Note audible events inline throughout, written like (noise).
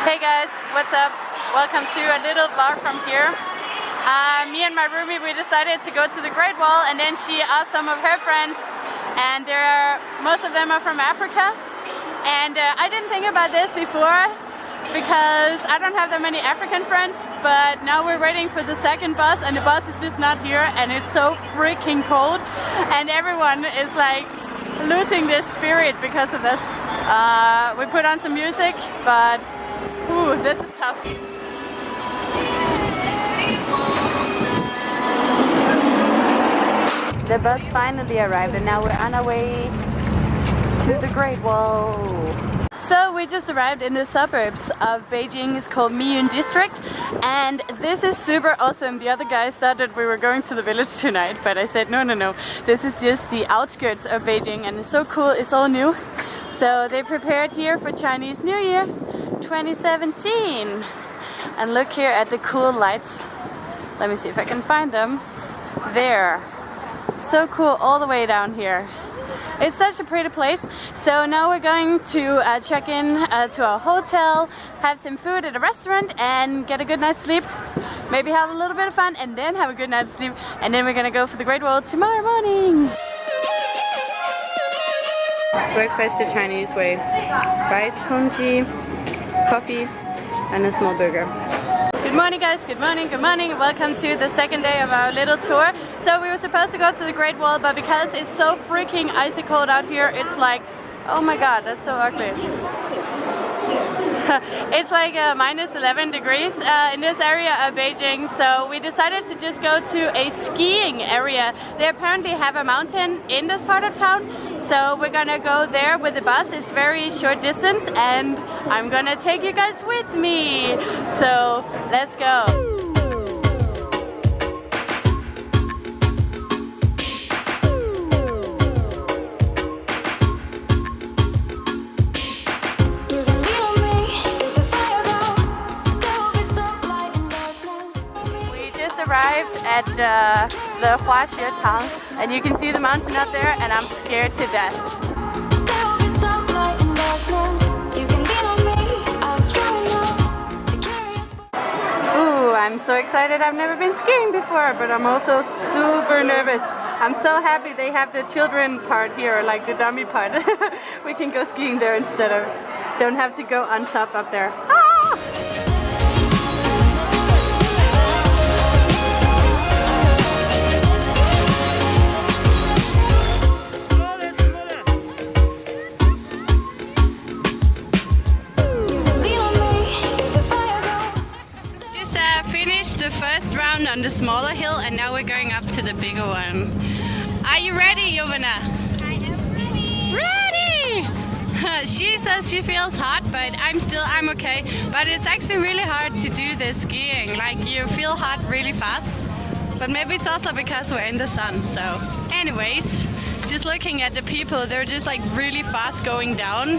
Hey guys, what's up? Welcome to a little vlog from here. Uh, me and my roomie, we decided to go to the Great Wall and then she asked some of her friends and there are, most of them are from Africa. And uh, I didn't think about this before because I don't have that many African friends, but now we're waiting for the second bus and the bus is just not here and it's so freaking cold and everyone is like losing their spirit because of this. Uh, we put on some music, but Ooh, this is tough. The bus finally arrived and now we're on our way to the Great Wall. So we just arrived in the suburbs of Beijing. It's called Miyun district and this is super awesome. The other guys thought that we were going to the village tonight but I said no no no. This is just the outskirts of Beijing and it's so cool. It's all new. So they prepared here for Chinese New Year 2017. And look here at the cool lights. Let me see if I can find them. There. So cool all the way down here. It's such a pretty place. So now we're going to uh, check in uh, to our hotel, have some food at a restaurant and get a good night's sleep. Maybe have a little bit of fun and then have a good night's sleep. And then we're gonna go for the Great Wall tomorrow morning. Breakfast the Chinese way. Rice congee, coffee, and a small burger. Good morning guys, good morning, good morning. Welcome to the second day of our little tour. So we were supposed to go to the Great Wall, but because it's so freaking icy cold out here, it's like, oh my god, that's so ugly. (laughs) it's like uh, minus 11 degrees uh, in this area of Beijing. So we decided to just go to a skiing area. They apparently have a mountain in this part of town. So we're gonna go there with the bus. It's very short distance and I'm gonna take you guys with me. So let's go arrived at uh, the Tang and you can see the mountain up there and I'm scared to death. Ooh, I'm so excited. I've never been skiing before, but I'm also super nervous. I'm so happy they have the children part here, like the dummy part. (laughs) we can go skiing there instead of, don't have to go on top up there. Ah! On the smaller hill and now we're going up to the bigger one. Are you ready, Jovana? I am ready! Ready! (laughs) she says she feels hot, but I'm still, I'm okay. But it's actually really hard to do this skiing. Like you feel hot really fast. But maybe it's also because we're in the sun, so. Anyways, just looking at the people, they're just like really fast going down.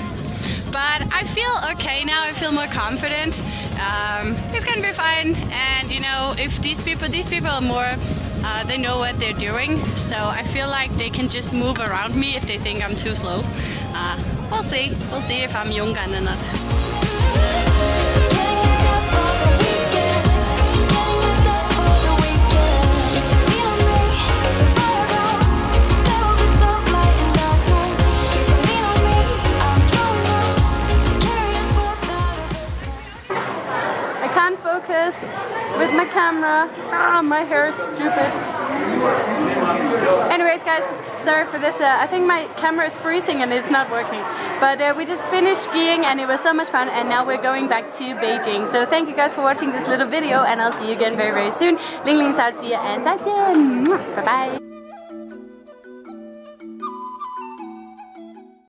But I feel okay now, I feel more confident. Um, it's gonna be fine. And you know if these people these people are more uh, they know what they're doing. So I feel like they can just move around me if they think I'm too slow. Uh, we'll see. We'll see if I'm young or not can't focus with my camera. Ah, my hair is stupid. Anyways, guys, sorry for this. Uh, I think my camera is freezing and it's not working. But uh, we just finished skiing and it was so much fun and now we're going back to Beijing. So thank you guys for watching this little video and I'll see you again very, very soon. Ling Ling Sao and 再见. Bye-bye.